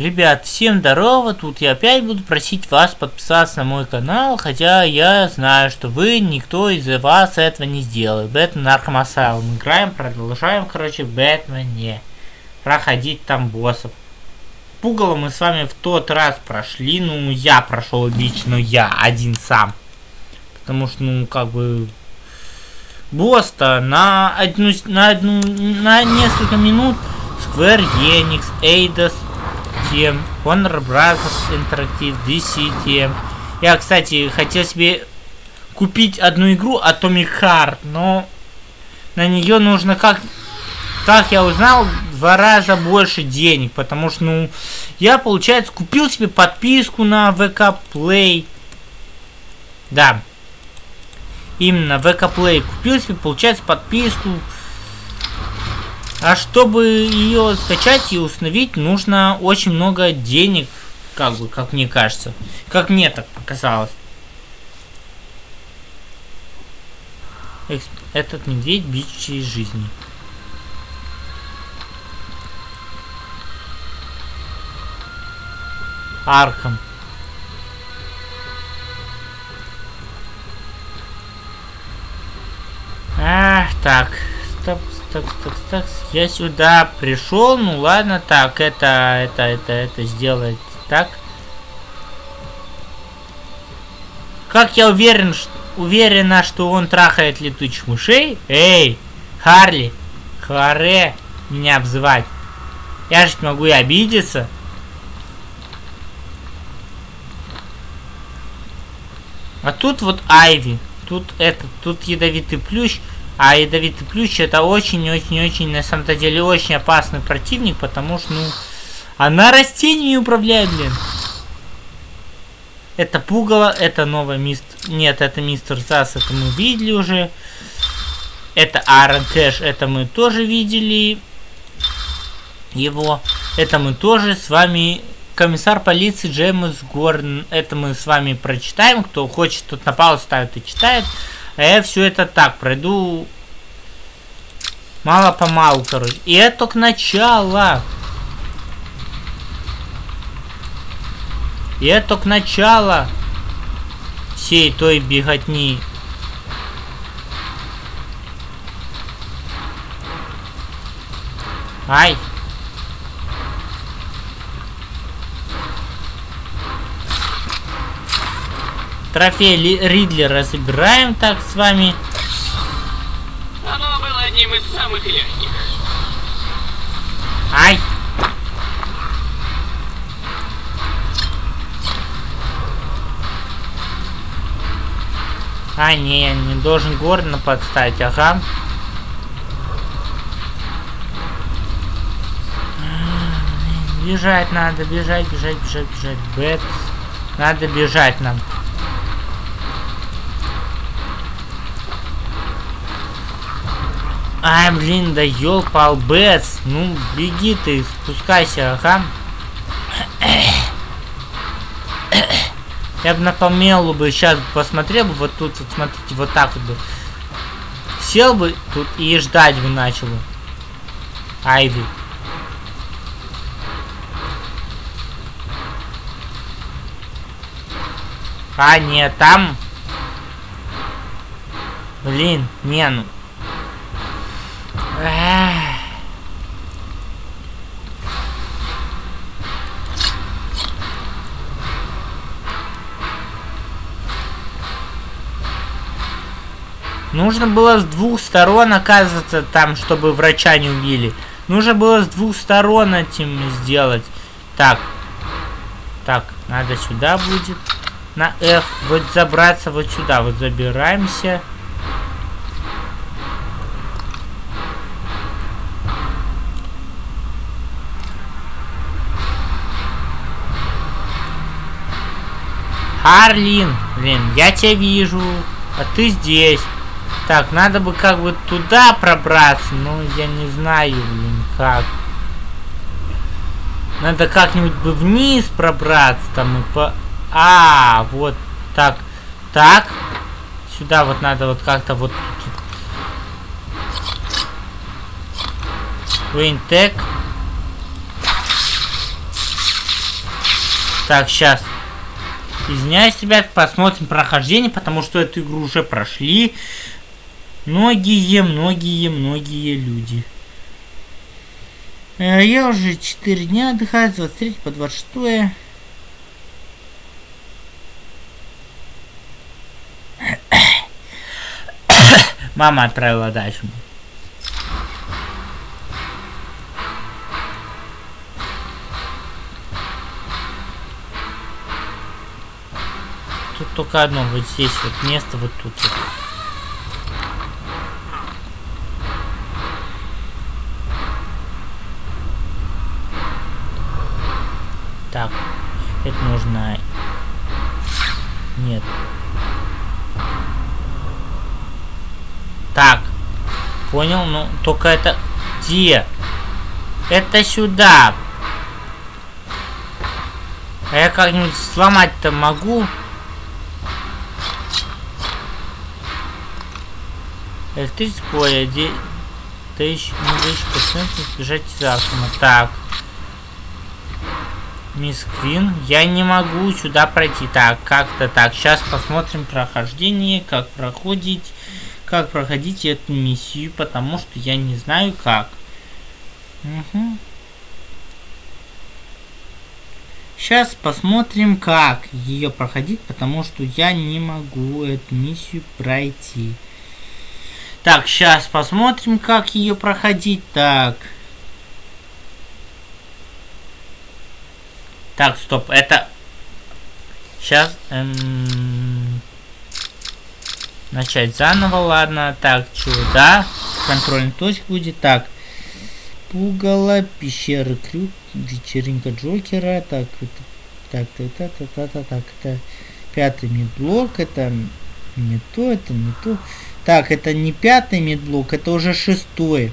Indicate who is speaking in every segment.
Speaker 1: Ребят, всем здорово, тут я опять буду просить вас подписаться на мой канал, хотя я знаю, что вы, никто из вас этого не сделает. Бэтмен Arkham Asylum играем, продолжаем, короче, Бэтмене. Проходить там боссов. Пугало мы с вами в тот раз прошли, ну, я прошел лично, я один сам. Потому что, ну, как бы, босс-то на одну, на одну, на несколько минут Square Enix, Eidos, тем, Warner Bros. Interactive, DC тем. Я, кстати, хотел себе купить одну игру Atomic Heart, но на нее нужно как... Как я узнал, два раза больше денег, потому что, ну, я, получается, купил себе подписку на VK Play. Да. Именно VK Play. Купил себе, получается, подписку а чтобы ее скачать и установить, нужно очень много денег, как бы, как мне кажется. Как мне так показалось. Этот медведь бичи жизни. Архам. Ах, так, стоп, так, так, так, я сюда пришел, ну ладно, так, это, это, это, это сделать так. Как я уверен, что, уверена, что он трахает летучих мышей? Эй, Харли, Харе, меня обзывать. Я же могу и обидеться. А тут вот Айви. Тут это, тут ядовитый плющ. А ядовитый плющ это очень-очень-очень, на самом-то деле, очень опасный противник, потому что, ну, она растениями управляет, блин. Это пугало, это новый мистер... Нет, это мистер Зас, это мы видели уже. Это Аарон Кэш, это мы тоже видели его. Это мы тоже с вами... Комиссар полиции Джеймс Горн. Это мы с вами прочитаем. Кто хочет, тот на паузу ставит и читает. А я все это так пройду мало-помалу, короче. И это только начало. И это только начало всей той беготни. Ай! Трофей Ридлера забираем так с вами.
Speaker 2: Оно было одним из самых легких.
Speaker 1: Ай! А, не, я не должен Гордона подставить, ага. Бежать надо, бежать, бежать, бежать, бежать. Бэт. Надо бежать нам. Ай, блин, да ёлпал бэц. Ну, беги ты, спускайся, ага. Я бы на помелу бы сейчас посмотрел бы вот тут, вот смотрите, вот так вот бы. Сел бы тут и ждать бы начал бы. Айви. А, нет, там... Блин, не, ну... Нужно было с двух сторон оказываться там, чтобы врача не убили. Нужно было с двух сторон этим сделать. Так. Так, надо сюда будет. На F. Вот забраться вот сюда. Вот забираемся. Харлин, блин, я тебя вижу, а ты здесь. Так, надо бы как бы туда пробраться, но я не знаю, блин, как. Надо как-нибудь бы вниз пробраться там и по... А, вот так. Так. Сюда вот надо вот как-то вот... Винтек. Так, сейчас. Извиняюсь, ребят, посмотрим прохождение, потому что эту игру уже прошли многие, многие, многие люди. Э, я уже 4 дня отдыхаю, с 23 по 26. Мама отправила дальше. Тут только одно, вот здесь вот место, вот тут вот. Так, это нужно... Нет. Так, понял, ну только это... Где? Это сюда. А я как-нибудь сломать-то могу? Электрическое поле, де... тысяч, не тысяч процентов избежать завтра. Так. Мисс Квин, я не могу сюда пройти. Так, как-то так. Сейчас посмотрим прохождение, как проходить, как проходить эту миссию, потому что я не знаю как. Угу. Сейчас посмотрим, как ее проходить, потому что я не могу эту миссию пройти. Так, сейчас посмотрим, как ее проходить. Так. Так, стоп, это... Сейчас... Эм... Начать заново, ладно. Так, сюда. Контрольная точка будет. Так. Пугало, пещера крюк, вечеринка Джокера. Так, это... Так, это, это, это, это, так, это... Пятый медблок, это не то, это не то. Так, это не пятый медблок, это уже шестой.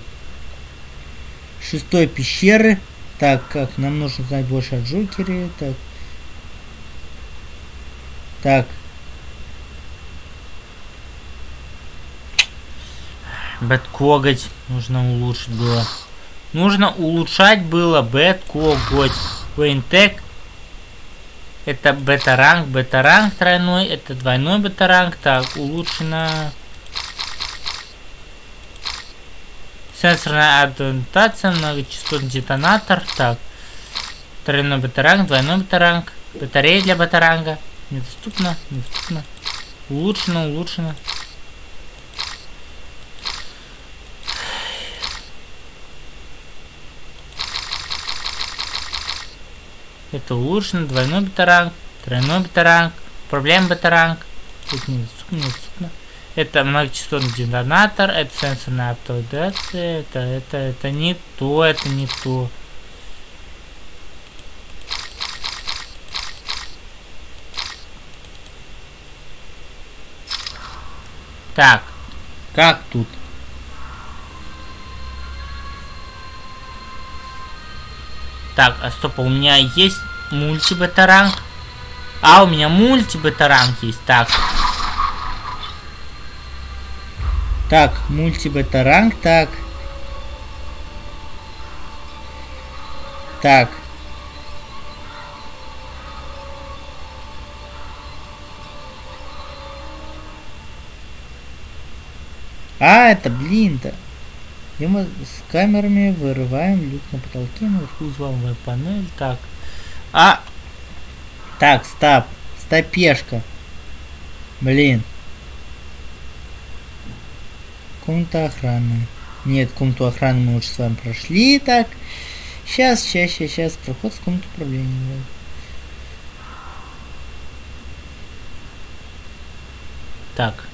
Speaker 1: Шестой пещеры. Так, как нам нужно знать больше о Джокере. Так. Так. Бэт коготь нужно улучшить было. Нужно улучшать было бэт коготь. WayneTech. Это батаранг, батаранг тройной, это двойной батаранг. Так, улучшено... Сенсорная адаптация, многочастотный детонатор. Так. Тройной батаранг, двойной батаранг. Батарея для батаранга. Недоступно, недоступно. Улучшено, улучшено. Это улучшено, двойной батаранг, тройной батаранг, проблем батаранг. Это недоступно, недоступно. Это многочастотный детонатор, это сенсорная автоадапция, это, это, это не то, это не то. Так, как тут? Так, а стоп, а у меня есть мультибетаранг. А, у меня мультибетаранг есть. Так, Так, мультибета-ранг, так. Так. А, это, блин-то. И мы с камерами вырываем люк на потолке, наверху взломываем панель. Так. А! Так, стоп. Стопешка. Блин. Комната охраны. Нет, комнату охраны мы уже с вами прошли. Так. Сейчас, сейчас, сейчас, сейчас. Проход в комнату управления. Так.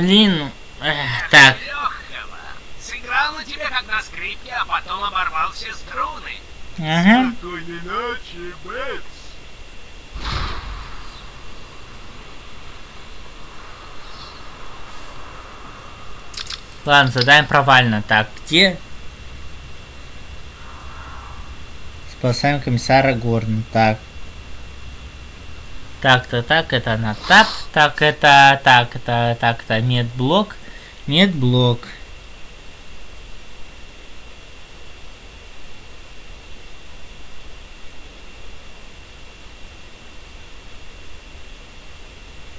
Speaker 1: Блин. Эх, так.
Speaker 2: Сыграл на тебе как на скрипке, а потом оборвал все струны.
Speaker 1: Ага.
Speaker 3: Спокойной ночи, Бэтс.
Speaker 1: Ладно, задаем провально. Так, где? Спасаем комиссара Горн. Так. Так-то, так, это на тап. Так, это, так, это, так, это медблок. Медблок.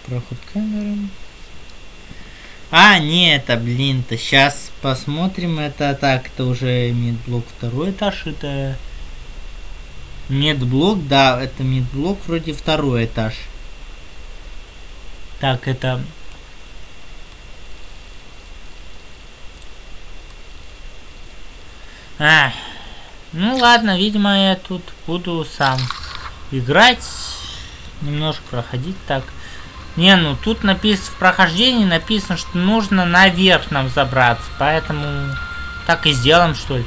Speaker 1: Проход камерам. А, не, это, блин-то, сейчас посмотрим, это так, это уже медблок второй этаж, это... Медблок, да, это медблок вроде второй этаж. Так, это... А, ну ладно, видимо, я тут буду сам играть, немножко проходить так. Не, ну тут написано в прохождении написано, что нужно наверх нам забраться, поэтому так и сделаем, что ли.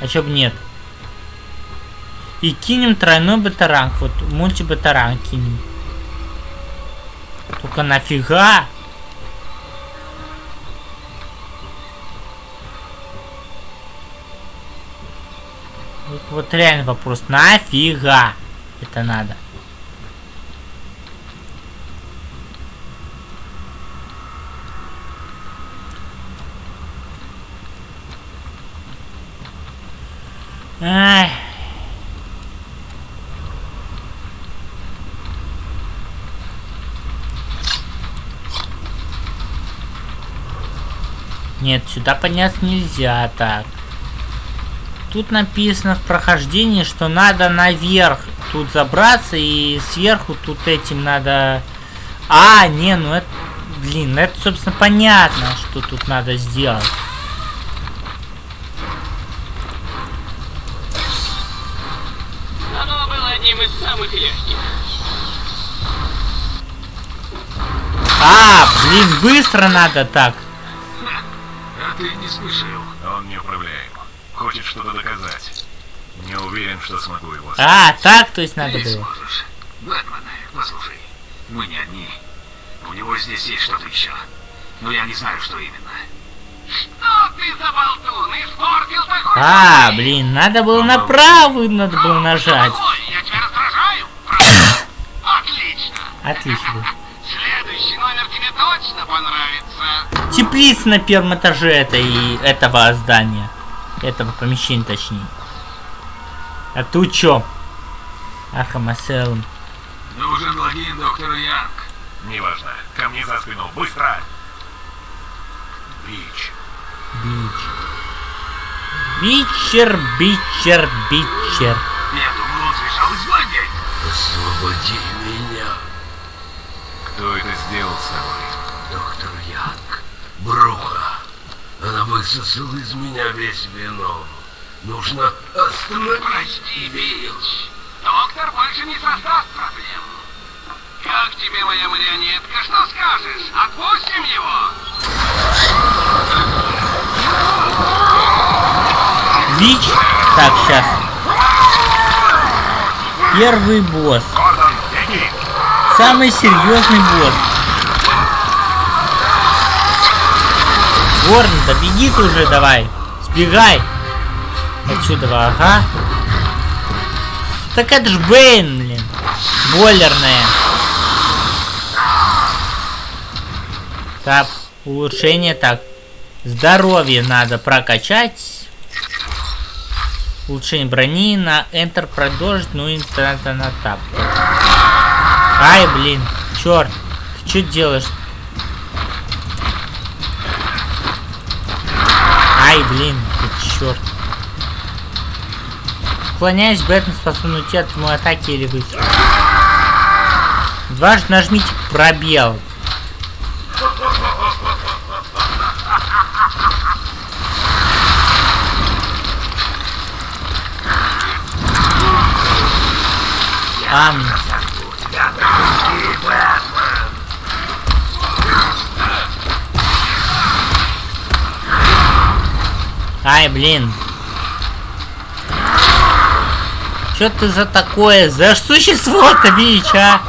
Speaker 1: А чё бы нет? И кинем тройной батаранг, вот мультибатаранг кинем. Только нафига? Вот, вот реально вопрос, нафига это надо? Ай. Нет, сюда подняться нельзя так. Тут написано в прохождении, что надо наверх тут забраться и сверху тут этим надо... А, не, ну это... Блин, это, собственно, понятно, что тут надо сделать.
Speaker 2: самых легких.
Speaker 1: А, блин, быстро надо так.
Speaker 2: А ты не спешил.
Speaker 3: Он неуправляем. Хочет что-то доказать. Не уверен, что смогу его
Speaker 1: А, так, то есть надо
Speaker 2: ты
Speaker 1: было.
Speaker 2: сможешь. Бэтмен, послушай, мы не одни. У него здесь есть что-то еще. Но я не знаю, что именно. Что ты за болтун? Испортил такой
Speaker 1: А, блин, надо было направо, надо было нажать.
Speaker 2: Я тебя раздражаю? Отлично.
Speaker 1: Отлично.
Speaker 2: Следующий номер тебе точно понравится.
Speaker 1: Теплица на первом этаже этой, этого здания. Этого помещения, точнее. А тут чё? Arkham Asylum.
Speaker 2: Нужен логин доктора Янг.
Speaker 3: Неважно. Ко мне за спину. Быстро! Bitch.
Speaker 1: Bitch. Бичер, бичер, бичер.
Speaker 2: Я думал, он сбежал из лагеря.
Speaker 4: Освободи меня,
Speaker 3: Кто это сделал с тобой?
Speaker 4: доктор Янг. Бруха. Она высосала из меня весь вино. Нужно остановить
Speaker 2: Прости. Бич. Доктор больше не создаст проблем. Как тебе моя марионетка? Что скажешь? Отпустим его?
Speaker 1: Бич. Так, сейчас. Первый босс. Самый серьезный босс. Горн, да беги ты уже давай. Сбегай. Отсюда, ага. Так это ж Бэйн, блин. Бойлерная. Так, улучшение так. Здоровье надо прокачать. Улучшение брони на Enter продолжить, ну и на, на тап. Ай, блин, черт, ты что делаешь? Ай, блин, ты черт. Уклоняясь, Бэтмен способен уйти от моей атаки или выстрела. Дважды нажмите пробел. Ам. Ай, блин. Что ты за такое? За существо-то, Вич, а?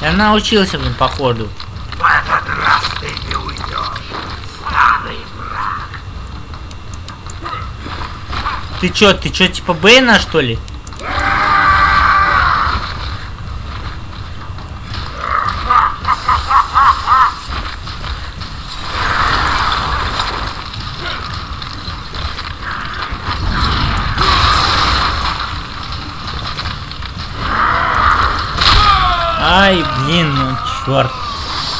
Speaker 1: Я научился, блин, походу.
Speaker 4: Ты.
Speaker 1: Ты чё, ты чё, типа Бэйна, что ли?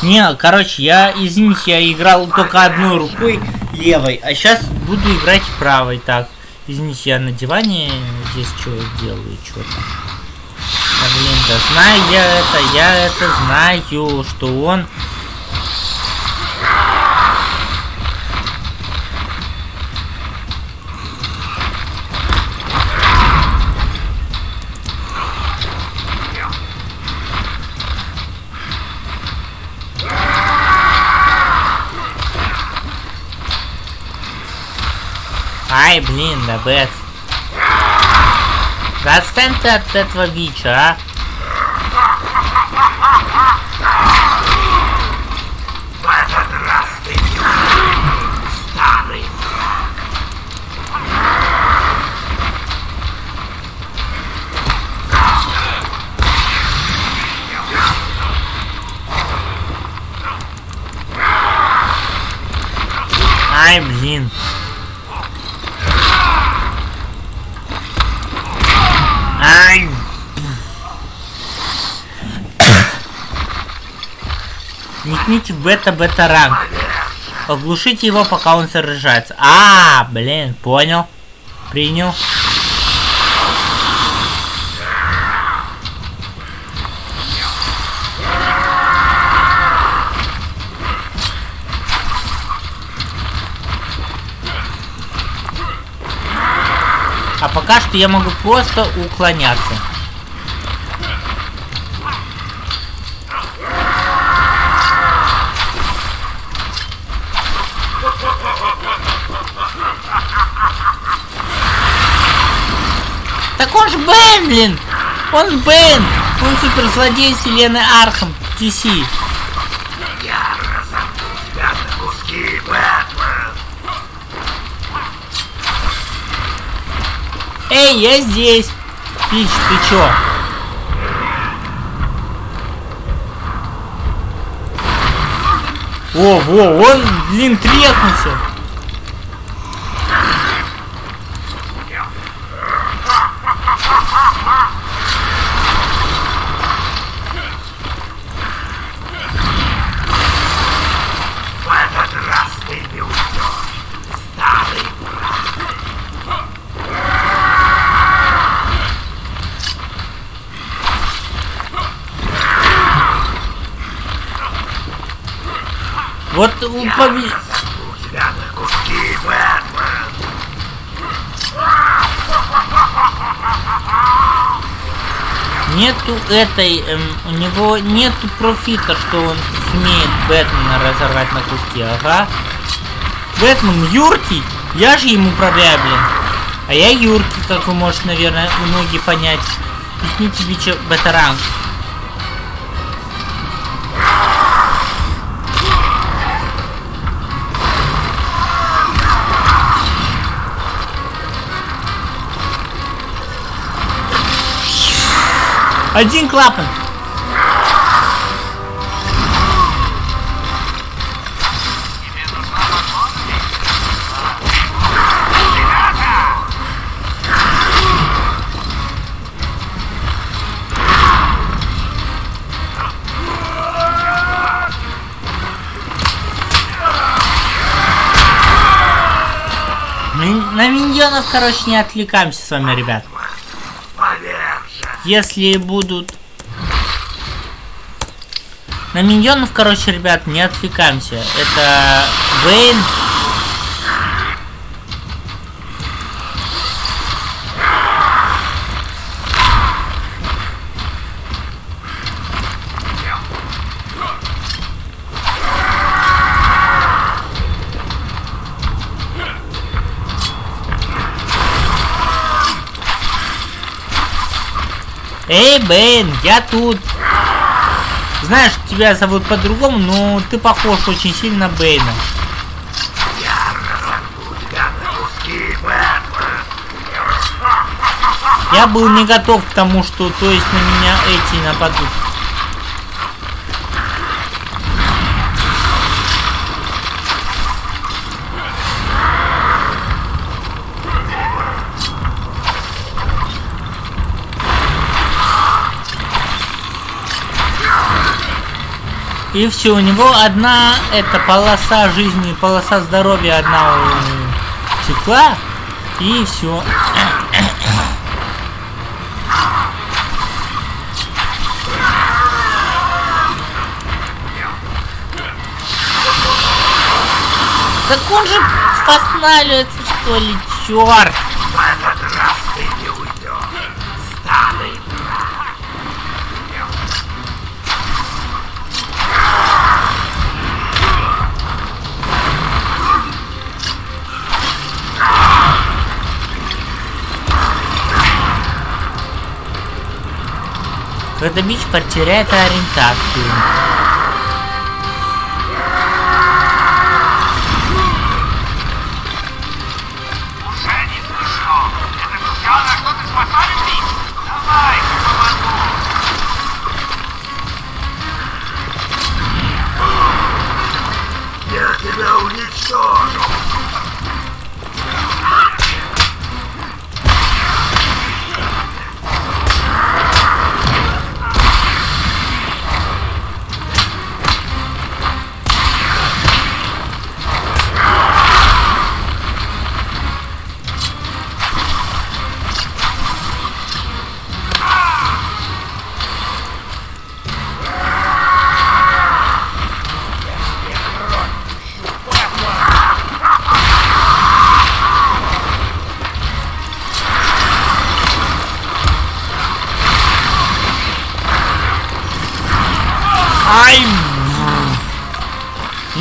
Speaker 1: Не, короче, я, извините, я играл только одной рукой левой, а сейчас буду играть правой. Так, извините, я на диване здесь что делаю, что-то. А, блин, да знаю я это, я это знаю, что он... Ай, блин, да. Да отстань ты от этого бича, а? Никните в бета-бета ранг. Оглушите его, пока он сражается. А, блин, понял. Принял. А пока что я могу просто уклоняться. Так он же Бэйн, блин! Он Бэйн! Он суперзлодей вселенной Arkham DC.
Speaker 4: Я тебя на куски, Бэтмен.
Speaker 1: Эй, я здесь! Bitch, ты чё? О, во, он, блин, треснулся.
Speaker 4: В этот раз ты не уйдешь. Старый Бэтмен.
Speaker 1: Нету этой, эм, у него нету профита, что он сумеет Бэтмена разорвать на куски, ага. Бэтмен юркий, я же ему управляю, блин. А я юркий, как вы можете, наверное, многие понять. Пикните бича бета-ранг. Один клапан. На миньонов, короче, не отвлекаемся с вами, ребят. Если будут... На миньонов, короче, ребят, не отвлекаемся. Это Вейн. Эй, Бэйн, я тут. Знаешь, тебя зовут по-другому, но ты похож очень сильно на Бэйна.
Speaker 4: Я
Speaker 1: был не готов к тому, что то есть на меня эти нападут. И все, у него одна эта полоса жизни, полоса здоровья одна утекла. И все. Так он же останавливается, что ли, черт! Когда бич потеряет ориентацию.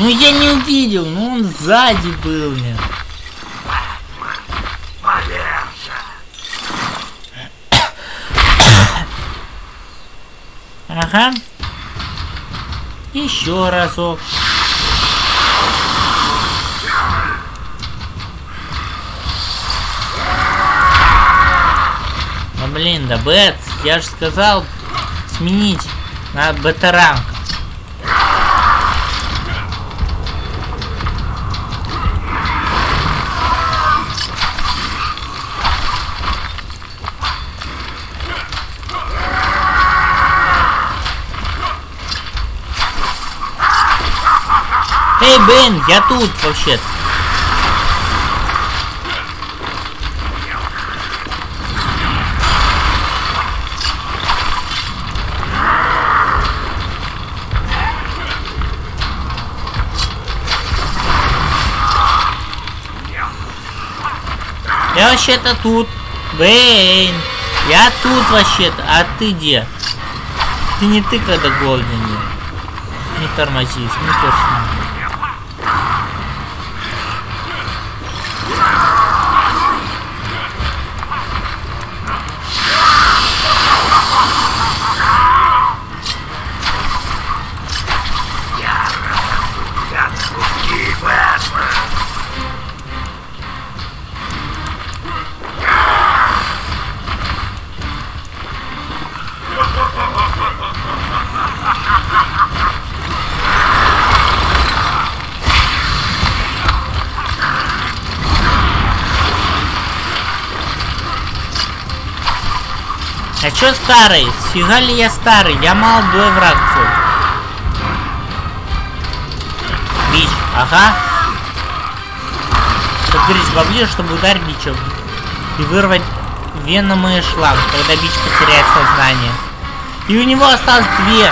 Speaker 1: Ну я не увидел, ну он сзади был мне. Ага. Еще разок. Ну блин, да Бэт, я же сказал сменить на бета-ранг. Бен, я тут вообще-то. Я вообще-то тут. Бэйн. Я тут вообще-то. А ты где? Ты не ты, когда голоден. Не тормози, не чё старый? Сфига ли я старый? Я молодой враг твой. Бич, ага. Подберись поближе, чтобы ударить бичом. И вырвать веном и шланг, когда бич потеряет сознание. И у него осталось две.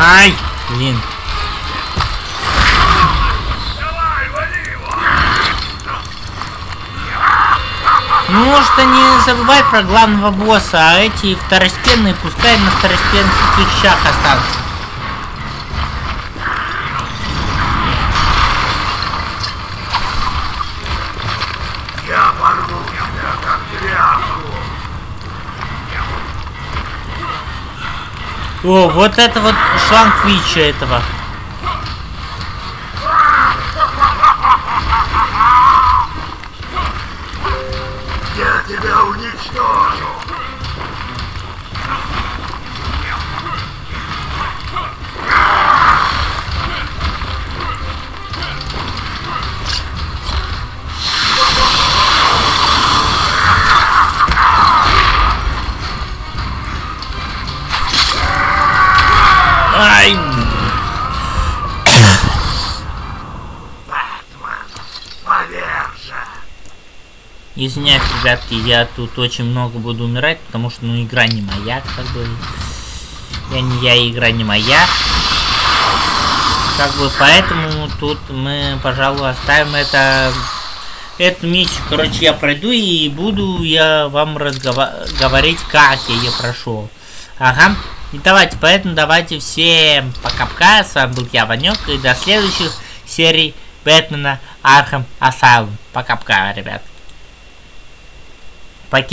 Speaker 1: Ай, блин. Ну что не забывай про главного босса, а эти второстепенные пускай на второстепенных вещах останутся.
Speaker 4: Я порву тебя, как тряпку!
Speaker 1: О, вот это вот шланг Вича этого. Извиняюсь, ребятки, я тут очень много буду умирать, потому что, ну, игра не моя, как бы. Я не я, игра не моя. Как бы, поэтому тут мы, пожалуй, оставим это... Эту миссию, короче, я пройду и буду я вам разговаривать, как я ее прошел. Ага. И давайте, поэтому давайте всем пока-пока. С вами был я, Ванек, и до следующих серий Бэтмена Arkham Asylum. Пока-пока, ребят. Пакет.